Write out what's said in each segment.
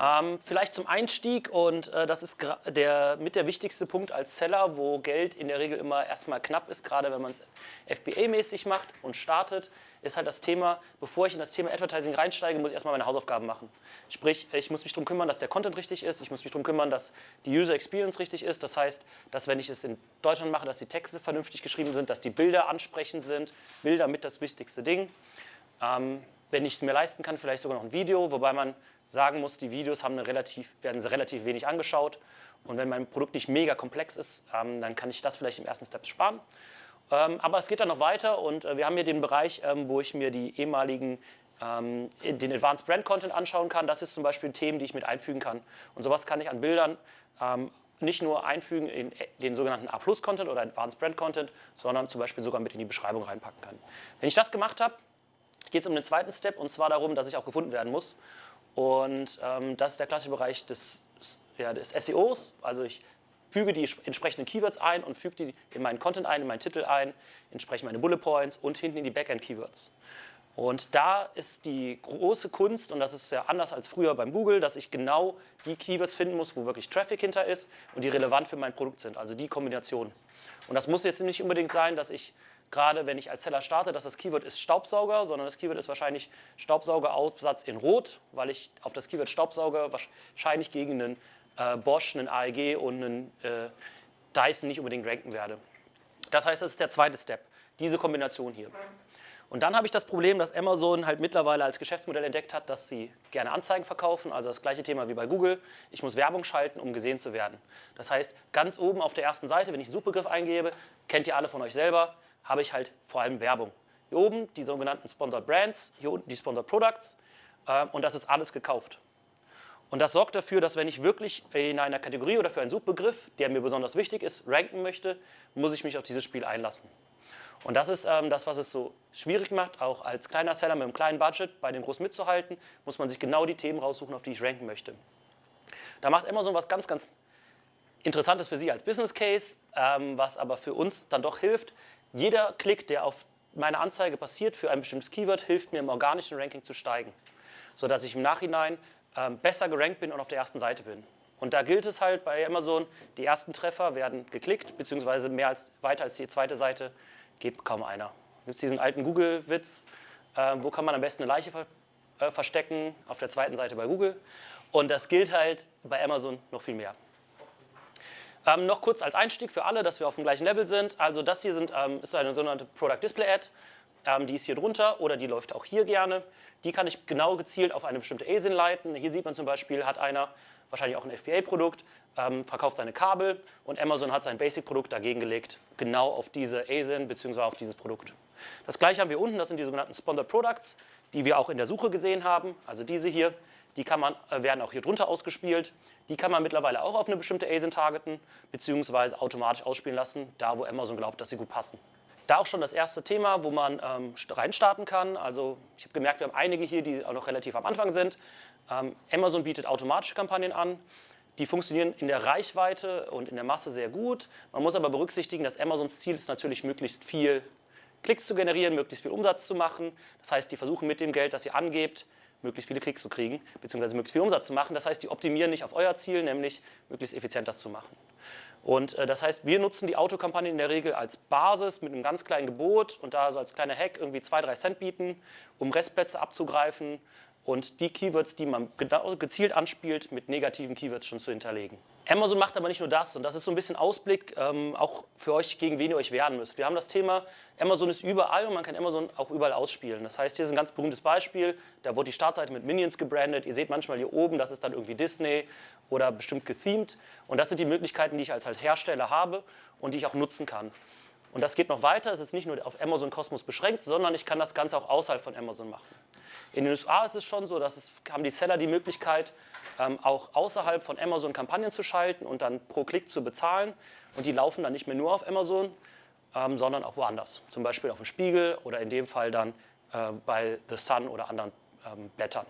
Ähm, vielleicht zum Einstieg und äh, das ist der, mit der wichtigste Punkt als Seller, wo Geld in der Regel immer erstmal knapp ist, gerade wenn man es FBA-mäßig macht und startet, ist halt das Thema, bevor ich in das Thema Advertising reinsteige, muss ich erstmal meine Hausaufgaben machen. Sprich, ich muss mich darum kümmern, dass der Content richtig ist, ich muss mich darum kümmern, dass die User Experience richtig ist. Das heißt, dass wenn ich es in Deutschland mache, dass die Texte vernünftig geschrieben sind, dass die Bilder ansprechend sind, Bilder mit das wichtigste Ding. Ähm, wenn ich es mir leisten kann, vielleicht sogar noch ein Video, wobei man sagen muss, die Videos haben eine relativ, werden relativ wenig angeschaut. Und wenn mein Produkt nicht mega komplex ist, ähm, dann kann ich das vielleicht im ersten Step sparen. Ähm, aber es geht dann noch weiter und äh, wir haben hier den Bereich, ähm, wo ich mir die ehemaligen ähm, den Advanced Brand Content anschauen kann. Das ist zum Beispiel Themen, die ich mit einfügen kann. Und sowas kann ich an Bildern ähm, nicht nur einfügen in den sogenannten A-Plus-Content oder Advanced Brand Content, sondern zum Beispiel sogar mit in die Beschreibung reinpacken kann. Wenn ich das gemacht habe, geht es um den zweiten Step und zwar darum, dass ich auch gefunden werden muss. Und ähm, das ist der klassische Bereich des, ja, des SEOs. Also ich füge die entsprechenden Keywords ein und füge die in meinen Content ein, in meinen Titel ein, entsprechend meine Bullet Points und hinten in die Backend-Keywords. Und da ist die große Kunst, und das ist ja anders als früher beim Google, dass ich genau die Keywords finden muss, wo wirklich Traffic hinter ist und die relevant für mein Produkt sind, also die Kombination. Und das muss jetzt nicht unbedingt sein, dass ich gerade wenn ich als Seller starte, dass das Keyword ist Staubsauger, sondern das Keyword ist wahrscheinlich Staubsaugeraufsatz in Rot, weil ich auf das Keyword Staubsauger wahrscheinlich gegen einen äh, Bosch, einen AEG und einen äh, Dyson nicht unbedingt ranken werde. Das heißt, das ist der zweite Step, diese Kombination hier. Und dann habe ich das Problem, dass Amazon halt mittlerweile als Geschäftsmodell entdeckt hat, dass sie gerne Anzeigen verkaufen, also das gleiche Thema wie bei Google. Ich muss Werbung schalten, um gesehen zu werden. Das heißt, ganz oben auf der ersten Seite, wenn ich einen Suchbegriff eingebe, kennt ihr alle von euch selber, habe ich halt vor allem Werbung. Hier oben die sogenannten Sponsored Brands, hier unten die Sponsored Products äh, und das ist alles gekauft. Und das sorgt dafür, dass wenn ich wirklich in einer Kategorie oder für einen Suchbegriff, der mir besonders wichtig ist, ranken möchte, muss ich mich auf dieses Spiel einlassen. Und das ist ähm, das, was es so schwierig macht, auch als kleiner Seller mit einem kleinen Budget bei den Großen mitzuhalten, muss man sich genau die Themen raussuchen, auf die ich ranken möchte. Da macht Amazon was ganz, ganz Interessantes für Sie als Business Case, ähm, was aber für uns dann doch hilft, jeder Klick, der auf meine Anzeige passiert für ein bestimmtes Keyword, hilft mir im organischen Ranking zu steigen, sodass ich im Nachhinein ähm, besser gerankt bin und auf der ersten Seite bin. Und da gilt es halt bei Amazon, die ersten Treffer werden geklickt, beziehungsweise mehr als, weiter als die zweite Seite geht kaum einer. Gibt es diesen alten Google-Witz, äh, wo kann man am besten eine Leiche ver äh, verstecken? Auf der zweiten Seite bei Google. Und das gilt halt bei Amazon noch viel mehr. Ähm, noch kurz als Einstieg für alle, dass wir auf dem gleichen Level sind. Also das hier sind, ähm, ist eine sogenannte Product Display Ad. Ähm, die ist hier drunter oder die läuft auch hier gerne. Die kann ich genau gezielt auf eine bestimmte ASIN leiten. Hier sieht man zum Beispiel, hat einer wahrscheinlich auch ein FBA-Produkt, ähm, verkauft seine Kabel und Amazon hat sein Basic-Produkt dagegen gelegt, genau auf diese ASIN bzw. auf dieses Produkt. Das gleiche haben wir unten, das sind die sogenannten Sponsored Products, die wir auch in der Suche gesehen haben, also diese hier. Die kann man, äh, werden auch hier drunter ausgespielt. Die kann man mittlerweile auch auf eine bestimmte ASIN targeten, beziehungsweise automatisch ausspielen lassen, da wo Amazon glaubt, dass sie gut passen. Da auch schon das erste Thema, wo man ähm, reinstarten kann. Also ich habe gemerkt, wir haben einige hier, die auch noch relativ am Anfang sind. Ähm, Amazon bietet automatische Kampagnen an. Die funktionieren in der Reichweite und in der Masse sehr gut. Man muss aber berücksichtigen, dass Amazons Ziel ist natürlich möglichst viel Klicks zu generieren, möglichst viel Umsatz zu machen. Das heißt, die versuchen mit dem Geld, das ihr angebt, möglichst viele Klicks zu kriegen, beziehungsweise möglichst viel Umsatz zu machen. Das heißt, die optimieren nicht auf euer Ziel, nämlich möglichst effizient das zu machen. Und äh, das heißt, wir nutzen die Autokampagne in der Regel als Basis mit einem ganz kleinen Gebot und da so als kleiner Hack irgendwie zwei, drei Cent bieten, um Restplätze abzugreifen und die Keywords, die man gezielt anspielt, mit negativen Keywords schon zu hinterlegen. Amazon macht aber nicht nur das und das ist so ein bisschen Ausblick ähm, auch für euch, gegen wen ihr euch wehren müsst. Wir haben das Thema, Amazon ist überall und man kann Amazon auch überall ausspielen. Das heißt, hier ist ein ganz berühmtes Beispiel, da wurde die Startseite mit Minions gebrandet. Ihr seht manchmal hier oben, das ist dann irgendwie Disney oder bestimmt gethemed und das sind die Möglichkeiten, die ich als Hersteller habe und die ich auch nutzen kann. Und das geht noch weiter, es ist nicht nur auf Amazon Cosmos beschränkt, sondern ich kann das Ganze auch außerhalb von Amazon machen. In den USA ist es schon so, dass es, haben die Seller die Möglichkeit, ähm, auch außerhalb von Amazon Kampagnen zu schalten und dann pro Klick zu bezahlen. Und die laufen dann nicht mehr nur auf Amazon, ähm, sondern auch woanders. Zum Beispiel auf dem Spiegel oder in dem Fall dann äh, bei The Sun oder anderen ähm, Blättern.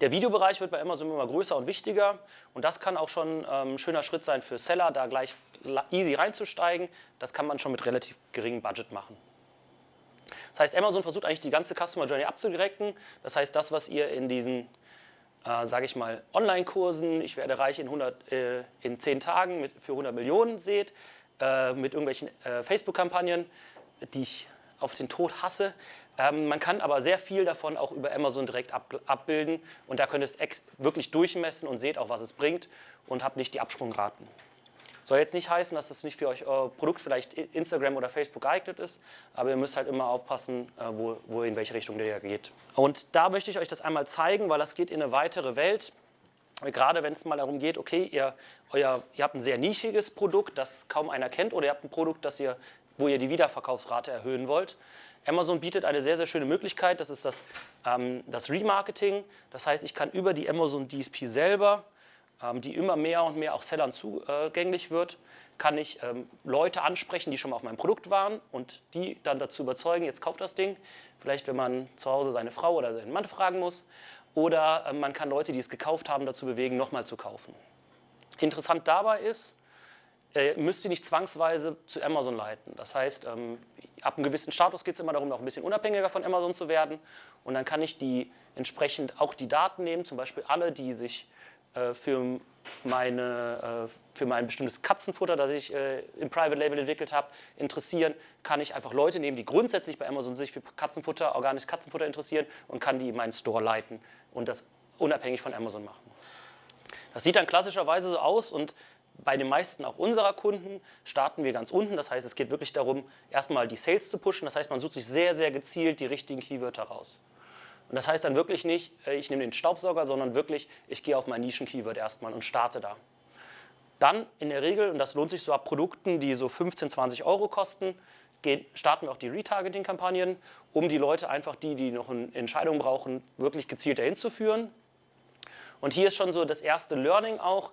Der Videobereich wird bei Amazon immer größer und wichtiger und das kann auch schon ähm, ein schöner Schritt sein für Seller, da gleich easy reinzusteigen. Das kann man schon mit relativ geringem Budget machen. Das heißt, Amazon versucht eigentlich die ganze Customer Journey abzudirekten. Das heißt, das, was ihr in diesen äh, sage ich mal, Online-Kursen, ich werde reich in, 100, äh, in 10 Tagen mit, für 100 Millionen seht, äh, mit irgendwelchen äh, Facebook-Kampagnen, die ich auf den Tod hasse. Ähm, man kann aber sehr viel davon auch über Amazon direkt ab, abbilden und da könnt ihr es wirklich durchmessen und seht auch, was es bringt und habt nicht die Absprungraten. Soll jetzt nicht heißen, dass das nicht für euch euer Produkt vielleicht Instagram oder Facebook geeignet ist, aber ihr müsst halt immer aufpassen, äh, wo, wo in welche Richtung der geht. Und da möchte ich euch das einmal zeigen, weil das geht in eine weitere Welt. Gerade wenn es mal darum geht, okay, ihr, euer, ihr habt ein sehr nischiges Produkt, das kaum einer kennt, oder ihr habt ein Produkt, das ihr, wo ihr die Wiederverkaufsrate erhöhen wollt. Amazon bietet eine sehr, sehr schöne Möglichkeit, das ist das, ähm, das Remarketing. Das heißt, ich kann über die Amazon DSP selber die immer mehr und mehr auch Sellern zugänglich wird, kann ich ähm, Leute ansprechen, die schon mal auf meinem Produkt waren und die dann dazu überzeugen, jetzt kauft das Ding. Vielleicht, wenn man zu Hause seine Frau oder seinen Mann fragen muss. Oder ähm, man kann Leute, die es gekauft haben, dazu bewegen, nochmal zu kaufen. Interessant dabei ist, äh, müsst ihr nicht zwangsweise zu Amazon leiten. Das heißt, ähm, ab einem gewissen Status geht es immer darum, noch ein bisschen unabhängiger von Amazon zu werden. Und dann kann ich die entsprechend auch die Daten nehmen, zum Beispiel alle, die sich äh, für, meine, äh, für mein bestimmtes Katzenfutter, das ich äh, im Private Label entwickelt habe, interessieren, kann ich einfach Leute nehmen, die grundsätzlich bei Amazon sich für Katzenfutter, organisches Katzenfutter interessieren und kann die in meinen Store leiten und das unabhängig von Amazon machen. Das sieht dann klassischerweise so aus und bei den meisten auch unserer Kunden starten wir ganz unten. Das heißt, es geht wirklich darum, erstmal die Sales zu pushen. Das heißt, man sucht sich sehr, sehr gezielt die richtigen Keywörter raus. Und das heißt dann wirklich nicht, äh, ich nehme den Staubsauger, sondern wirklich, ich gehe auf mein Nischen-Keyword erstmal und starte da. Dann in der Regel, und das lohnt sich so ab Produkten, die so 15, 20 Euro kosten, starten wir auch die Retargeting-Kampagnen, um die Leute einfach, die, die noch eine Entscheidung brauchen, wirklich gezielt dahin zu führen. Und hier ist schon so das erste Learning auch.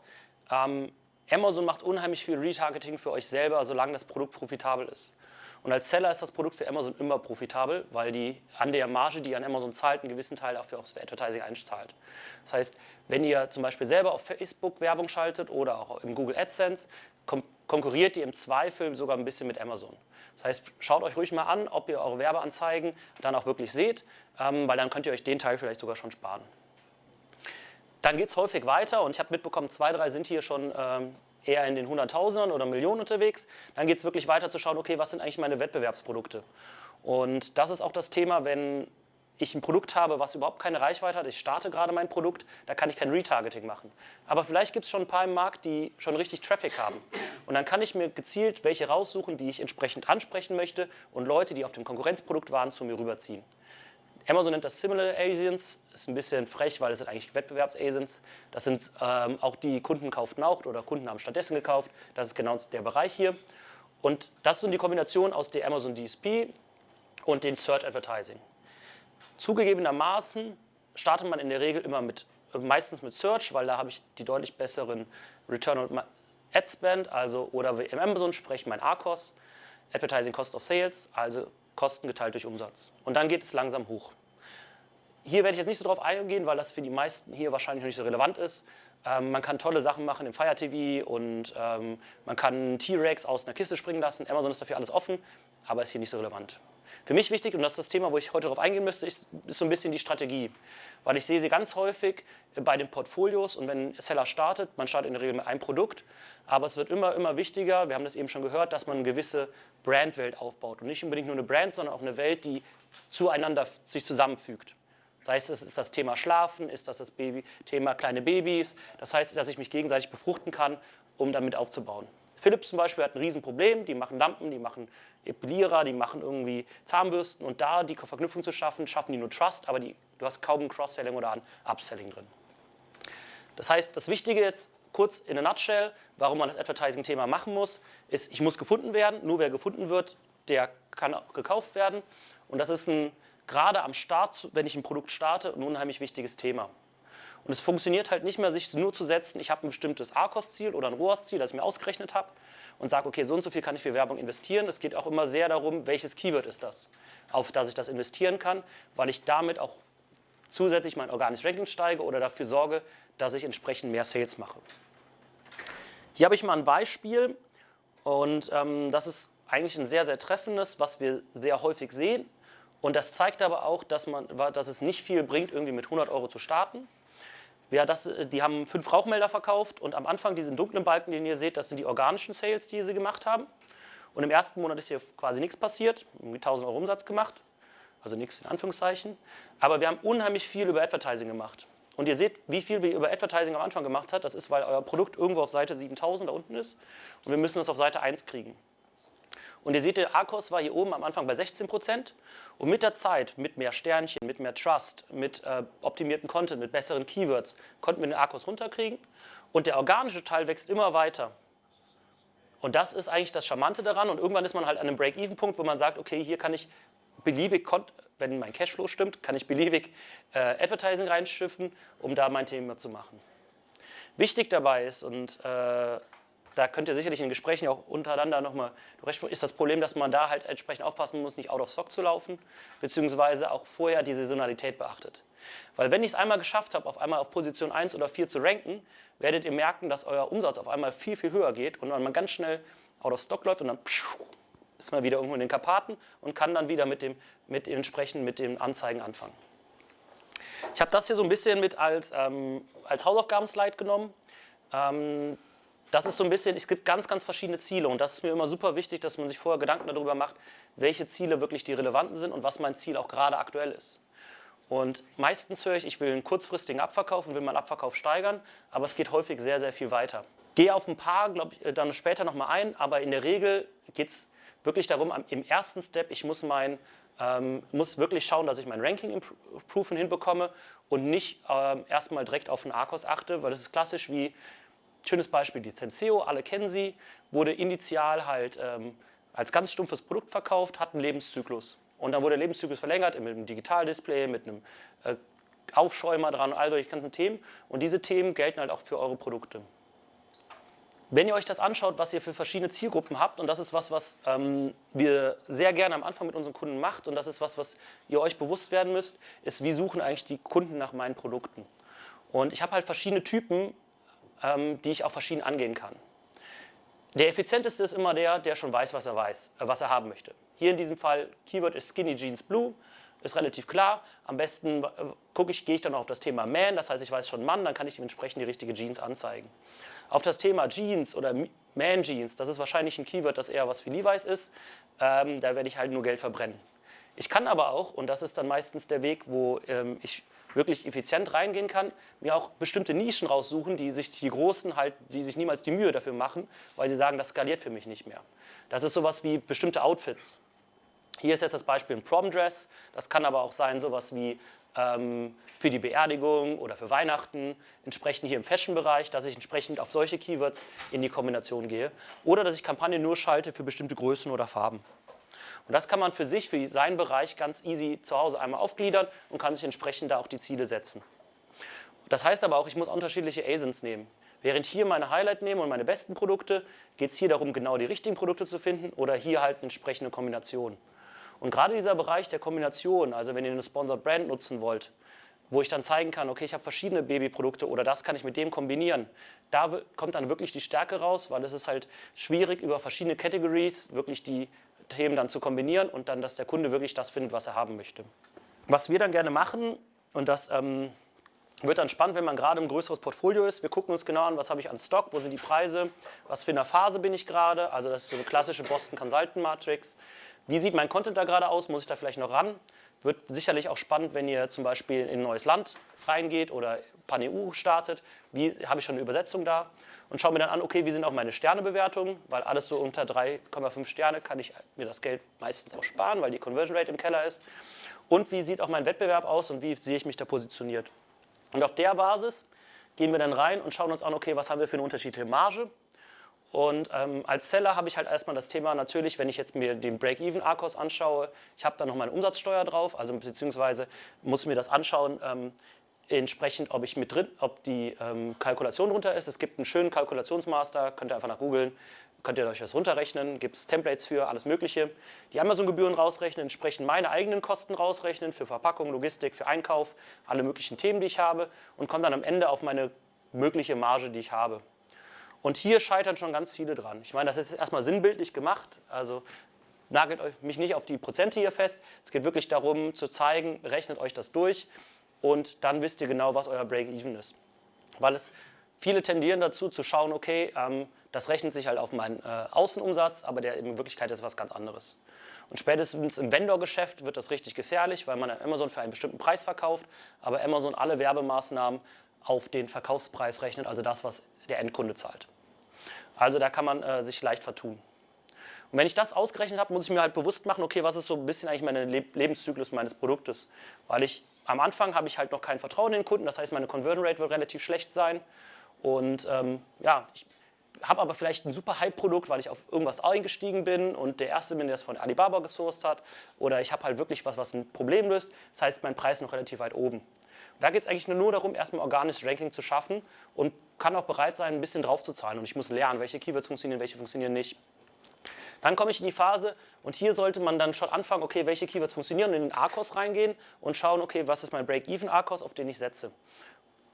Ähm, Amazon macht unheimlich viel Retargeting für euch selber, solange das Produkt profitabel ist. Und als Seller ist das Produkt für Amazon immer profitabel, weil die an der Marge, die an Amazon zahlt, einen gewissen Teil dafür aufs Advertising einzahlt. Das heißt, wenn ihr zum Beispiel selber auf Facebook Werbung schaltet oder auch im Google AdSense, konkurriert ihr im Zweifel sogar ein bisschen mit Amazon. Das heißt, schaut euch ruhig mal an, ob ihr eure Werbeanzeigen dann auch wirklich seht, ähm, weil dann könnt ihr euch den Teil vielleicht sogar schon sparen. Dann geht es häufig weiter und ich habe mitbekommen, zwei, drei sind hier schon ähm, eher in den Hunderttausendern oder Millionen unterwegs. Dann geht es wirklich weiter zu schauen, okay, was sind eigentlich meine Wettbewerbsprodukte? Und das ist auch das Thema, wenn ich ein Produkt habe, was überhaupt keine Reichweite hat, ich starte gerade mein Produkt, da kann ich kein Retargeting machen. Aber vielleicht gibt es schon ein paar im Markt, die schon richtig Traffic haben. Und dann kann ich mir gezielt welche raussuchen, die ich entsprechend ansprechen möchte und Leute, die auf dem Konkurrenzprodukt waren, zu mir rüberziehen. Amazon nennt das Similar Asians, ist ein bisschen frech, weil es sind eigentlich Wettbewerbs-Asians. Das sind ähm, auch die Kunden kauften auch oder Kunden haben stattdessen gekauft. Das ist genau der Bereich hier. Und das ist die Kombination aus der Amazon DSP und den Search Advertising. Zugegebenermaßen startet man in der Regel immer mit, meistens mit Search, weil da habe ich die deutlich besseren Return on Ad Spend, also oder wie im Amazon sprechen mein ACOS, Advertising Cost of Sales, also Kosten geteilt durch Umsatz. Und dann geht es langsam hoch. Hier werde ich jetzt nicht so drauf eingehen, weil das für die meisten hier wahrscheinlich noch nicht so relevant ist. Ähm, man kann tolle Sachen machen im Fire TV und ähm, man kann T-Rex aus einer Kiste springen lassen. Amazon ist dafür alles offen, aber ist hier nicht so relevant. Für mich wichtig, und das ist das Thema, wo ich heute darauf eingehen müsste, ist, ist so ein bisschen die Strategie. Weil ich sehe sie ganz häufig bei den Portfolios und wenn Seller startet, man startet in der Regel mit einem Produkt, aber es wird immer, immer wichtiger, wir haben das eben schon gehört, dass man eine gewisse Brandwelt aufbaut. Und nicht unbedingt nur eine Brand, sondern auch eine Welt, die zueinander sich zusammenfügt. Sei es, es ist das Thema Schlafen, ist das das Baby, Thema kleine Babys. Das heißt, dass ich mich gegenseitig befruchten kann, um damit aufzubauen. Philips zum Beispiel hat ein Riesenproblem, die machen Lampen, die machen Epilierer, die machen irgendwie Zahnbürsten und da die Verknüpfung zu schaffen, schaffen die nur Trust, aber die, du hast kaum ein Cross-Selling oder ein Upselling drin. Das heißt, das Wichtige jetzt kurz in a nutshell, warum man das Advertising-Thema machen muss, ist, ich muss gefunden werden, nur wer gefunden wird, der kann auch gekauft werden und das ist ein, gerade am Start, wenn ich ein Produkt starte, ein unheimlich wichtiges Thema. Und es funktioniert halt nicht mehr, sich nur zu setzen, ich habe ein bestimmtes ARCOS-Ziel oder ein ROAS-Ziel, das ich mir ausgerechnet habe und sage, okay, so und so viel kann ich für Werbung investieren. Es geht auch immer sehr darum, welches Keyword ist das, auf das ich das investieren kann, weil ich damit auch zusätzlich mein organisches Ranking steige oder dafür sorge, dass ich entsprechend mehr Sales mache. Hier habe ich mal ein Beispiel und ähm, das ist eigentlich ein sehr, sehr treffendes, was wir sehr häufig sehen. Und das zeigt aber auch, dass, man, dass es nicht viel bringt, irgendwie mit 100 Euro zu starten, wer das, äh, die haben fünf Rauchmelder verkauft und am Anfang diesen dunklen Balken, den ihr seht, das sind die organischen Sales, die sie gemacht haben. Und im ersten Monat ist hier quasi nichts passiert, irgendwie 1000 Euro Umsatz gemacht, also nichts in Anführungszeichen. Aber wir haben unheimlich viel über Advertising gemacht. Und ihr seht, wie viel wir über Advertising am Anfang gemacht haben. Das ist, weil euer Produkt irgendwo auf Seite 7000 da unten ist und wir müssen es auf Seite 1 kriegen. Und ihr seht, der ARCOS war hier oben am Anfang bei 16 Prozent. Und mit der Zeit, mit mehr Sternchen, mit mehr Trust, mit äh, optimierten Content, mit besseren Keywords, konnten wir den ARCOS runterkriegen. Und der organische Teil wächst immer weiter. Und das ist eigentlich das Charmante daran. Und irgendwann ist man halt an einem Break-Even-Punkt, wo man sagt, okay, hier kann ich beliebig, wenn mein Cashflow stimmt, kann ich beliebig äh, Advertising reinschiffen, um da mein Thema zu machen. Wichtig dabei ist, und äh, da könnt ihr sicherlich in Gesprächen auch untereinander nochmal ist das Problem, dass man da halt entsprechend aufpassen muss, nicht out of stock zu laufen, beziehungsweise auch vorher die Saisonalität beachtet. Weil wenn ich es einmal geschafft habe, auf einmal auf Position 1 oder 4 zu ranken, werdet ihr merken, dass euer Umsatz auf einmal viel, viel höher geht und man ganz schnell out of stock läuft und dann ist man wieder irgendwo in den Karpaten und kann dann wieder mit dem, mit entsprechend mit den Anzeigen anfangen. Ich habe das hier so ein bisschen mit als, ähm, als Hausaufgabenslide genommen. Ähm, das ist so ein bisschen, es gibt ganz, ganz verschiedene Ziele und das ist mir immer super wichtig, dass man sich vorher Gedanken darüber macht, welche Ziele wirklich die relevanten sind und was mein Ziel auch gerade aktuell ist. Und meistens höre ich, ich will einen kurzfristigen Abverkauf und will meinen Abverkauf steigern, aber es geht häufig sehr, sehr viel weiter. Gehe auf ein paar, glaube ich, dann später nochmal ein, aber in der Regel geht es wirklich darum, im ersten Step, ich muss, mein, ähm, muss wirklich schauen, dass ich mein Ranking Improvement hinbekomme und nicht ähm, erstmal direkt auf den Arcos achte, weil das ist klassisch wie Schönes Beispiel, die Senseo, alle kennen sie, wurde initial halt ähm, als ganz stumpfes Produkt verkauft, hat einen Lebenszyklus. Und dann wurde der Lebenszyklus verlängert mit einem Digitaldisplay, mit einem äh, Aufschäumer dran, all solche ganzen Themen. Und diese Themen gelten halt auch für eure Produkte. Wenn ihr euch das anschaut, was ihr für verschiedene Zielgruppen habt, und das ist was, was ähm, wir sehr gerne am Anfang mit unseren Kunden macht, und das ist was, was ihr euch bewusst werden müsst, ist, wie suchen eigentlich die Kunden nach meinen Produkten. Und ich habe halt verschiedene Typen die ich auch verschieden angehen kann. Der effizienteste ist immer der, der schon weiß, was er weiß, äh, was er haben möchte. Hier in diesem Fall, Keyword ist Skinny Jeans Blue, ist relativ klar. Am besten äh, gucke ich, gehe ich dann auf das Thema Man, das heißt, ich weiß schon Mann, dann kann ich dementsprechend die richtige Jeans anzeigen. Auf das Thema Jeans oder Man Jeans, das ist wahrscheinlich ein Keyword, das eher was für Levi's ist, ähm, da werde ich halt nur Geld verbrennen. Ich kann aber auch, und das ist dann meistens der Weg, wo ähm, ich wirklich effizient reingehen kann, mir auch bestimmte Nischen raussuchen, die sich die Großen halt, die sich niemals die Mühe dafür machen, weil sie sagen, das skaliert für mich nicht mehr. Das ist sowas wie bestimmte Outfits. Hier ist jetzt das Beispiel ein Prom-Dress, das kann aber auch sein sowas wie ähm, für die Beerdigung oder für Weihnachten, entsprechend hier im Fashion-Bereich, dass ich entsprechend auf solche Keywords in die Kombination gehe oder dass ich Kampagnen nur schalte für bestimmte Größen oder Farben. Und das kann man für sich, für seinen Bereich ganz easy zu Hause einmal aufgliedern und kann sich entsprechend da auch die Ziele setzen. Das heißt aber auch, ich muss unterschiedliche ASINs nehmen. Während hier meine Highlight nehme und meine besten Produkte, geht es hier darum, genau die richtigen Produkte zu finden oder hier halt eine entsprechende Kombination. Und gerade dieser Bereich der Kombination, also wenn ihr eine Sponsored Brand nutzen wollt, wo ich dann zeigen kann, okay, ich habe verschiedene Babyprodukte oder das kann ich mit dem kombinieren. Da kommt dann wirklich die Stärke raus, weil es ist halt schwierig, über verschiedene Categories wirklich die Themen dann zu kombinieren und dann, dass der Kunde wirklich das findet, was er haben möchte. Was wir dann gerne machen, und das ähm, wird dann spannend, wenn man gerade im größeres Portfolio ist. Wir gucken uns genau an, was habe ich an Stock, wo sind die Preise, was für eine Phase bin ich gerade. Also das ist so eine klassische Boston Consultant Matrix. Wie sieht mein Content da gerade aus? Muss ich da vielleicht noch ran? Wird sicherlich auch spannend, wenn ihr zum Beispiel in ein neues Land reingeht oder Pan-EU startet. Wie habe ich schon eine Übersetzung da? Und schaue mir dann an, okay, wie sind auch meine Sternebewertungen? Weil alles so unter 3,5 Sterne kann ich mir das Geld meistens auch sparen, weil die Conversion Rate im Keller ist. Und wie sieht auch mein Wettbewerb aus und wie sehe ich mich da positioniert? Und auf der Basis gehen wir dann rein und schauen uns an, okay, was haben wir für eine unterschiedliche Marge? Und ähm, als Seller habe ich halt erstmal das Thema natürlich, wenn ich jetzt mir den Break-Even-Arkos anschaue, ich habe da noch meine Umsatzsteuer drauf, also beziehungsweise muss mir das anschauen, ähm, entsprechend, ob ich mit drin, ob die ähm, Kalkulation runter ist. Es gibt einen schönen Kalkulationsmaster, könnt ihr einfach nach googeln, könnt ihr euch das runterrechnen, gibt es Templates für, alles mögliche. Die Amazon-Gebühren rausrechnen, entsprechend meine eigenen Kosten rausrechnen für Verpackung, Logistik, für Einkauf, alle möglichen Themen, die ich habe und komme dann am Ende auf meine mögliche Marge, die ich habe. Und hier scheitern schon ganz viele dran. Ich meine, das ist erstmal sinnbildlich gemacht, also nagelt euch mich nicht auf die Prozente hier fest. Es geht wirklich darum zu zeigen, rechnet euch das durch und dann wisst ihr genau, was euer Break-Even ist. weil es viele tendieren dazu zu schauen, okay, ähm, das rechnet sich halt auf meinen äh, Außenumsatz, aber der in Wirklichkeit ist was ganz anderes. Und spätestens im Vendor-Geschäft wird das richtig gefährlich, weil man an Amazon für einen bestimmten Preis verkauft, aber Amazon alle Werbemaßnahmen auf den Verkaufspreis rechnet, also das, was der Endkunde zahlt. Also da kann man äh, sich leicht vertun. Und wenn ich das ausgerechnet habe, muss ich mir halt bewusst machen, okay, was ist so ein bisschen eigentlich mein Le Lebenszyklus meines Produktes? Weil ich am Anfang habe ich halt noch kein Vertrauen in den Kunden, das heißt, meine Conversion Rate wird relativ schlecht sein. Und ähm, ja, ich habe aber vielleicht ein super Hype-Produkt, weil ich auf irgendwas eingestiegen bin und der Erste bin, der es von Alibaba gesourced hat. Oder ich habe halt wirklich was, was ein Problem löst. Das heißt, mein Preis ist noch relativ weit oben. Da geht es eigentlich nur darum, erstmal organisches Ranking zu schaffen und kann auch bereit sein, ein bisschen drauf zu zahlen. Und ich muss lernen, welche Keywords funktionieren, welche funktionieren nicht. Dann komme ich in die Phase und hier sollte man dann schon anfangen, okay, welche Keywords funktionieren in den ARCOS reingehen und schauen, okay, was ist mein Break-Even ARCOS, auf den ich setze.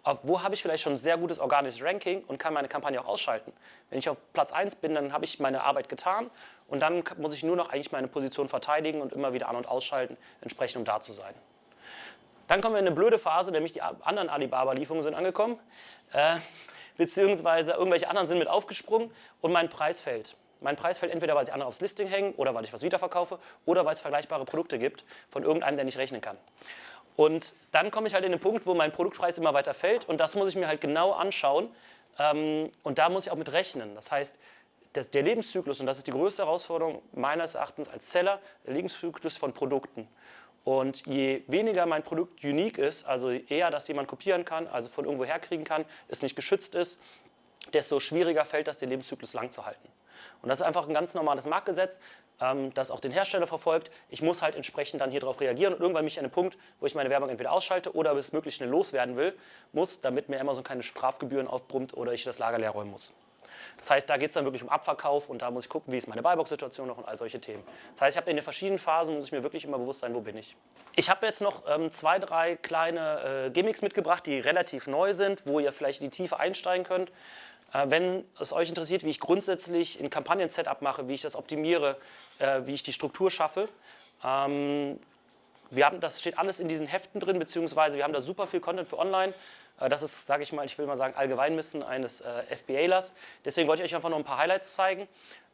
Auf wo habe ich vielleicht schon ein sehr gutes organisches Ranking und kann meine Kampagne auch ausschalten. Wenn ich auf Platz 1 bin, dann habe ich meine Arbeit getan und dann muss ich nur noch eigentlich meine Position verteidigen und immer wieder an- und ausschalten, entsprechend um da zu sein. Dann kommen wir in eine blöde Phase, nämlich die anderen Alibaba-Lieferungen sind angekommen, äh, beziehungsweise irgendwelche anderen sind mit aufgesprungen und mein Preis fällt. Mein Preis fällt entweder, weil sie andere aufs Listing hängen oder weil ich was wiederverkaufe oder weil es vergleichbare Produkte gibt von irgendeinem, der nicht rechnen kann. Und dann komme ich halt in den Punkt, wo mein Produktpreis immer weiter fällt und das muss ich mir halt genau anschauen ähm, und da muss ich auch mit rechnen. Das heißt, das, der Lebenszyklus, und das ist die größte Herausforderung meines Erachtens als Seller, der Lebenszyklus von Produkten. Und je weniger mein Produkt unique ist, also eher, dass jemand kopieren kann, also von irgendwo herkriegen kann, es nicht geschützt ist, desto schwieriger fällt das, den Lebenszyklus lang zu halten. Und das ist einfach ein ganz normales Marktgesetz, ähm, das auch den Hersteller verfolgt. Ich muss halt entsprechend dann hier drauf reagieren und irgendwann mich an den Punkt, wo ich meine Werbung entweder ausschalte oder bis möglichst schnell loswerden will, muss, damit mir Amazon keine Strafgebühren aufbrummt oder ich das Lager leer räumen muss. Das heißt, da geht es dann wirklich um Abverkauf und da muss ich gucken, wie ist meine Buybox-Situation noch und all solche Themen. Das heißt, ich habe in den verschiedenen Phasen, muss ich mir wirklich immer bewusst sein, wo bin ich. Ich habe jetzt noch ähm, zwei, drei kleine äh, Gimmicks mitgebracht, die relativ neu sind, wo ihr vielleicht in die Tiefe einsteigen könnt. Äh, wenn es euch interessiert, wie ich grundsätzlich ein Kampagnen-Setup mache, wie ich das optimiere, äh, wie ich die Struktur schaffe, ähm, wir haben, das steht alles in diesen Heften drin, beziehungsweise wir haben da super viel Content für online. Äh, das ist, sage ich mal, ich will mal sagen, Allgemeinwissen eines äh, FBAlers. Deswegen wollte ich euch einfach noch ein paar Highlights zeigen.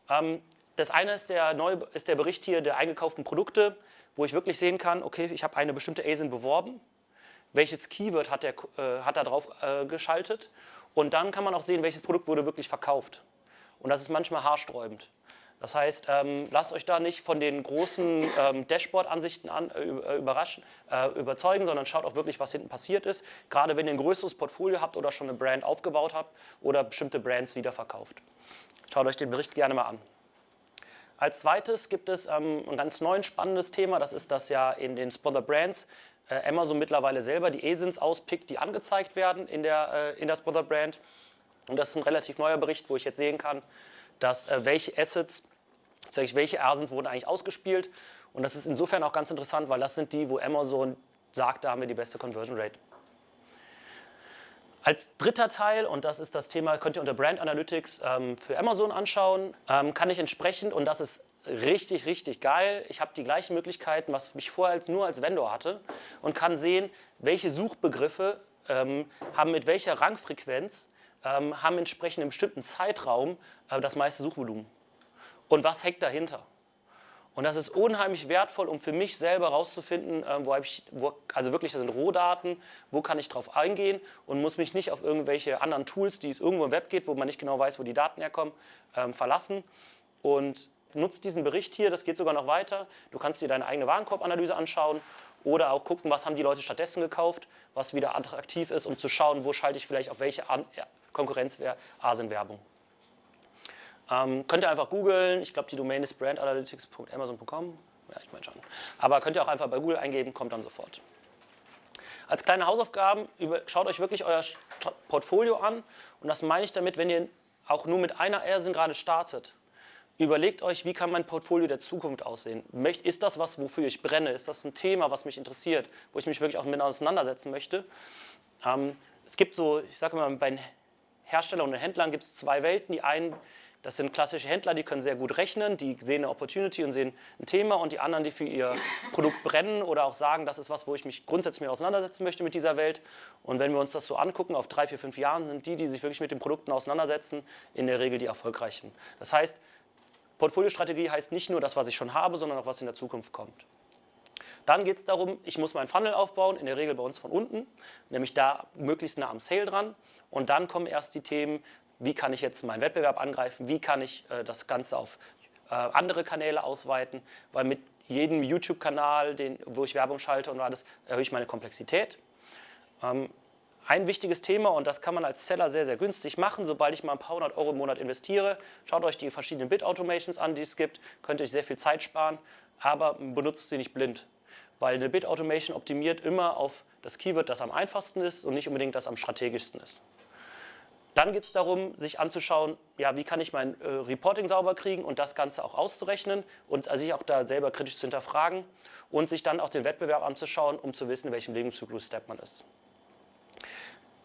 Ähm, das eine ist der, neue, ist der Bericht hier der eingekauften Produkte, wo ich wirklich sehen kann, okay, ich habe eine bestimmte ASIN beworben, welches Keyword hat, der, äh, hat er drauf äh, geschaltet und dann kann man auch sehen, welches Produkt wurde wirklich verkauft. Und das ist manchmal haarsträubend. Das heißt, ähm, lasst euch da nicht von den großen ähm, Dashboard-Ansichten an, äh, äh, überraschen, äh, überzeugen, sondern schaut auch wirklich, was hinten passiert ist. Gerade wenn ihr ein größeres Portfolio habt oder schon eine Brand aufgebaut habt oder bestimmte Brands wiederverkauft. Schaut euch den Bericht gerne mal an. Als zweites gibt es ähm, ein ganz neues spannendes Thema, das ist, dass ja in den Sponsor Brands äh, Amazon mittlerweile selber die ASINs auspickt, die angezeigt werden in der, äh, in der Sponsor Brand. Und das ist ein relativ neuer Bericht, wo ich jetzt sehen kann, dass äh, welche Assets, welche ASINs wurden eigentlich ausgespielt. Und das ist insofern auch ganz interessant, weil das sind die, wo Amazon sagt, da haben wir die beste Conversion Rate. Als dritter Teil, und das ist das Thema, könnt ihr unter Brand Analytics ähm, für Amazon anschauen, ähm, kann ich entsprechend, und das ist richtig, richtig geil, ich habe die gleichen Möglichkeiten, was ich vorher als, nur als Vendor hatte und kann sehen, welche Suchbegriffe ähm, haben mit welcher Rangfrequenz ähm, haben entsprechend im bestimmten Zeitraum äh, das meiste Suchvolumen. Und was hängt dahinter? Und das ist unheimlich wertvoll, um für mich selber herauszufinden, äh, wo ich, wo, also wirklich, das sind Rohdaten, wo kann ich drauf eingehen und muss mich nicht auf irgendwelche anderen Tools, die es irgendwo im Web geht, wo man nicht genau weiß, wo die Daten herkommen, ähm, verlassen. Und nutzt diesen Bericht hier, das geht sogar noch weiter. Du kannst dir deine eigene Warenkorbanalyse anschauen oder auch gucken, was haben die Leute stattdessen gekauft, was wieder attraktiv ist, um zu schauen, wo schalte ich vielleicht auf welche An ja, Konkurrenz-Asien-Werbung. Ähm, könnt ihr einfach googeln, ich glaube die Domain ist brandanalytics.amazon.com, ja ich meine schon. Aber könnt ihr auch einfach bei Google eingeben, kommt dann sofort. Als kleine Hausaufgaben, schaut euch wirklich euer Portfolio an und das meine ich damit, wenn ihr auch nur mit einer ASIN gerade startet. Überlegt euch, wie kann mein Portfolio der Zukunft aussehen? Ist das was, wofür ich brenne? Ist das ein Thema, was mich interessiert, wo ich mich wirklich auch mit auseinandersetzen möchte? Ähm, es gibt so, ich sage mal, bei Herstellern und Händlern gibt es zwei Welten. Die einen, Das sind klassische Händler, die können sehr gut rechnen, die sehen eine Opportunity und sehen ein Thema und die anderen, die für ihr Produkt brennen oder auch sagen, das ist was, wo ich mich grundsätzlich mit auseinandersetzen möchte mit dieser Welt. Und wenn wir uns das so angucken, auf drei, vier, fünf Jahren sind die, die sich wirklich mit den Produkten auseinandersetzen, in der Regel die erfolgreichen. Das heißt, Portfoliostrategie heißt nicht nur das, was ich schon habe, sondern auch was in der Zukunft kommt. Dann geht es darum, ich muss meinen Funnel aufbauen, in der Regel bei uns von unten, nämlich da möglichst nah am Sale dran. Und dann kommen erst die Themen, wie kann ich jetzt meinen Wettbewerb angreifen, wie kann ich äh, das Ganze auf äh, andere Kanäle ausweiten, weil mit jedem YouTube-Kanal, wo ich Werbung schalte und alles, erhöhe ich meine Komplexität. Ähm, ein wichtiges Thema, und das kann man als Seller sehr, sehr günstig machen, sobald ich mal ein paar hundert Euro im Monat investiere. Schaut euch die verschiedenen Bit-Automations an, die es gibt, könnt ihr euch sehr viel Zeit sparen, aber benutzt sie nicht blind. Weil eine Bit-Automation optimiert immer auf das Keyword, das am einfachsten ist und nicht unbedingt das am strategischsten ist. Dann geht es darum, sich anzuschauen, ja, wie kann ich mein äh, Reporting sauber kriegen und das Ganze auch auszurechnen und also sich auch da selber kritisch zu hinterfragen und sich dann auch den Wettbewerb anzuschauen, um zu wissen, in welchem Lebenszyklus-Step man ist.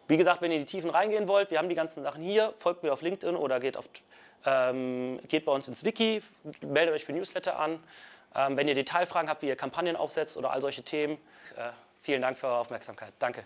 Wie gesagt, wenn ihr in die Tiefen reingehen wollt, wir haben die ganzen Sachen hier, folgt mir auf LinkedIn oder geht, auf, ähm, geht bei uns ins Wiki, meldet euch für Newsletter an. Ähm, wenn ihr Detailfragen habt, wie ihr Kampagnen aufsetzt oder all solche Themen, äh, vielen Dank für eure Aufmerksamkeit. Danke.